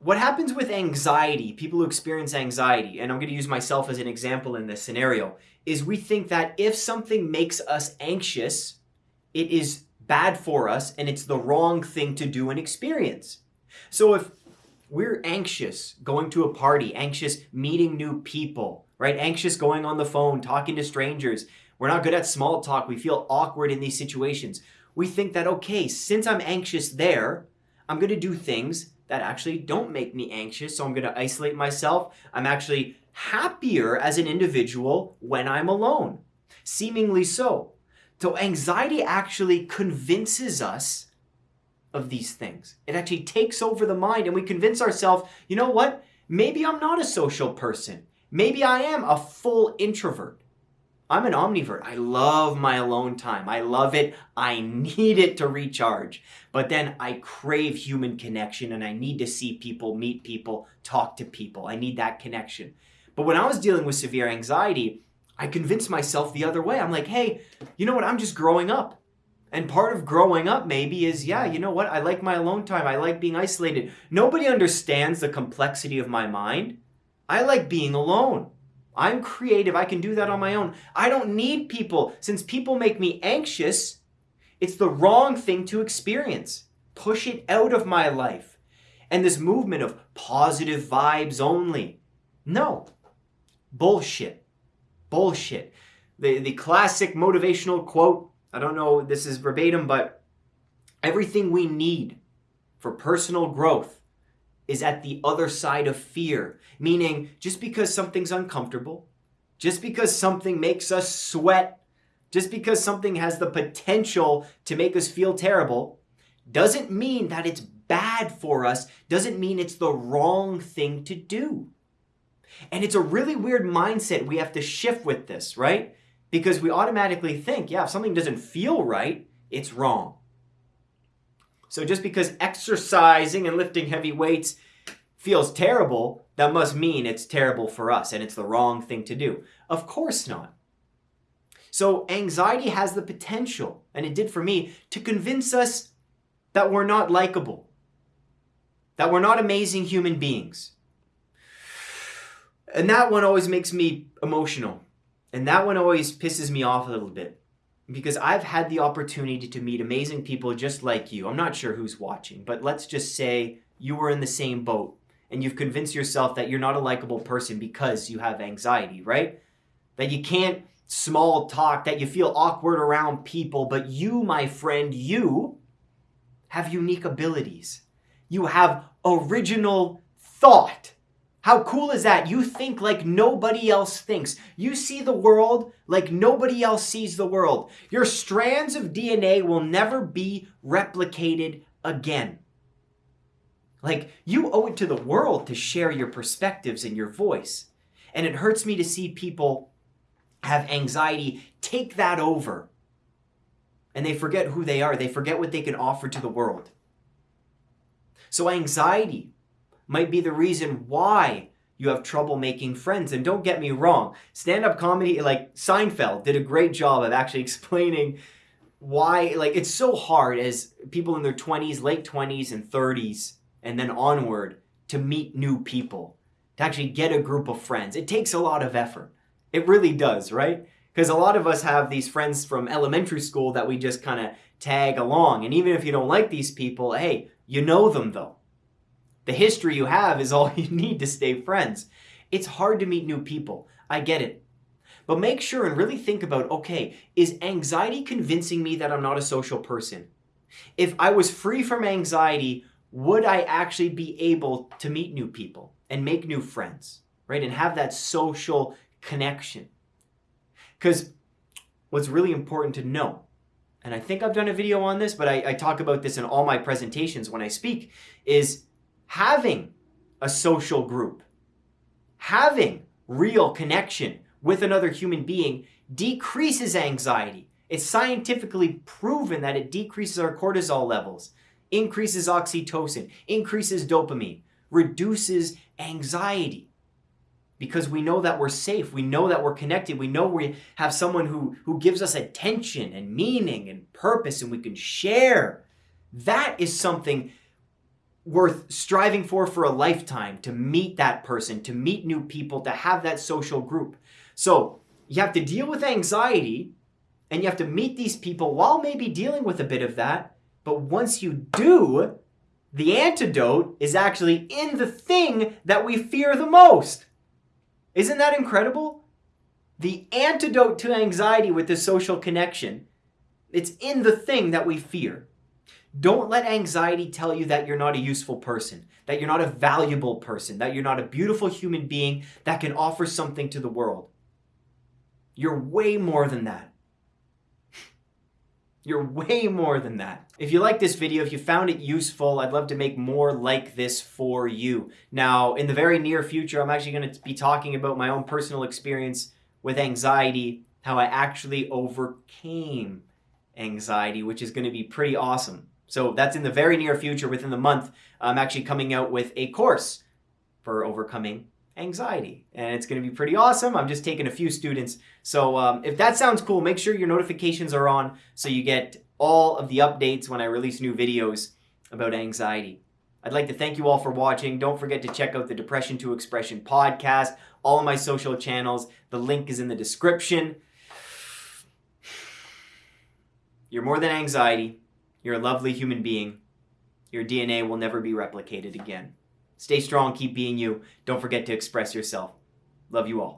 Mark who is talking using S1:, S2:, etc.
S1: what happens with anxiety, people who experience anxiety, and I'm going to use myself as an example in this scenario, is we think that if something makes us anxious, it is bad for us and it's the wrong thing to do and experience. So if we're anxious going to a party, anxious meeting new people, right? Anxious going on the phone, talking to strangers. We're not good at small talk. We feel awkward in these situations. We think that, okay, since I'm anxious there, I'm going to do things that actually don't make me anxious. So I'm going to isolate myself. I'm actually happier as an individual when I'm alone, seemingly so. So anxiety actually convinces us of these things. It actually takes over the mind and we convince ourselves, you know what? Maybe I'm not a social person. Maybe I am a full introvert. I'm an omnivert. I love my alone time. I love it. I need it to recharge. But then I crave human connection and I need to see people, meet people, talk to people. I need that connection. But when I was dealing with severe anxiety, I convinced myself the other way. I'm like, hey, you know what? I'm just growing up. And part of growing up maybe is, yeah, you know what? I like my alone time. I like being isolated. Nobody understands the complexity of my mind. I like being alone. I'm creative. I can do that on my own. I don't need people. Since people make me anxious, it's the wrong thing to experience. Push it out of my life. And this movement of positive vibes only. No. Bullshit. Bullshit. The, the classic motivational quote, I don't know this is verbatim, but everything we need for personal growth is at the other side of fear. Meaning, just because something's uncomfortable, just because something makes us sweat, just because something has the potential to make us feel terrible, doesn't mean that it's bad for us, doesn't mean it's the wrong thing to do. And it's a really weird mindset we have to shift with this, right? Because we automatically think, yeah, if something doesn't feel right, it's wrong. So just because exercising and lifting heavy weights feels terrible, that must mean it's terrible for us and it's the wrong thing to do. Of course not. So anxiety has the potential, and it did for me, to convince us that we're not likable, that we're not amazing human beings. And that one always makes me emotional. And that one always pisses me off a little bit because I've had the opportunity to meet amazing people just like you. I'm not sure who's watching, but let's just say you were in the same boat and you've convinced yourself that you're not a likable person because you have anxiety, right? That you can't small talk, that you feel awkward around people, but you, my friend, you have unique abilities. You have original thought. How cool is that? You think like nobody else thinks. You see the world like nobody else sees the world. Your strands of DNA will never be replicated again. Like, you owe it to the world to share your perspectives and your voice. And it hurts me to see people have anxiety take that over. And they forget who they are, they forget what they can offer to the world. So, anxiety might be the reason why you have trouble making friends. And don't get me wrong, stand up comedy, like Seinfeld, did a great job of actually explaining why, like, it's so hard as people in their 20s, late 20s, and 30s, and then onward to meet new people, to actually get a group of friends. It takes a lot of effort. It really does, right? Because a lot of us have these friends from elementary school that we just kind of tag along. And even if you don't like these people, hey, you know them though. The history you have is all you need to stay friends. It's hard to meet new people. I get it. But make sure and really think about okay, is anxiety convincing me that I'm not a social person? If I was free from anxiety, would I actually be able to meet new people and make new friends, right? And have that social connection. Because what's really important to know, and I think I've done a video on this, but I, I talk about this in all my presentations when I speak, is having a social group, having real connection with another human being decreases anxiety. It's scientifically proven that it decreases our cortisol levels, increases oxytocin, increases dopamine, reduces anxiety. Because we know that we're safe, we know that we're connected, we know we have someone who, who gives us attention and meaning and purpose, and we can share. That is something worth striving for for a lifetime to meet that person, to meet new people, to have that social group. So you have to deal with anxiety and you have to meet these people while maybe dealing with a bit of that. But once you do, the antidote is actually in the thing that we fear the most. Isn't that incredible? The antidote to anxiety with the social connection, it's in the thing that we fear. Don't let anxiety tell you that you're not a useful person, that you're not a valuable person, that you're not a beautiful human being that can offer something to the world. You're way more than that. You're way more than that. If you like this video, if you found it useful, I'd love to make more like this for you. Now, in the very near future, I'm actually going to be talking about my own personal experience with anxiety, how I actually overcame anxiety, which is going to be pretty awesome. So that's in the very near future, within the month, I'm actually coming out with a course for overcoming anxiety. And it's going to be pretty awesome. I'm just taking a few students. So um, if that sounds cool, make sure your notifications are on so you get all of the updates when I release new videos about anxiety. I'd like to thank you all for watching. Don't forget to check out the Depression to Expression podcast, all of my social channels. The link is in the description. You're more than anxiety. You're a lovely human being. Your DNA will never be replicated again. Stay strong, keep being you. Don't forget to express yourself. Love you all.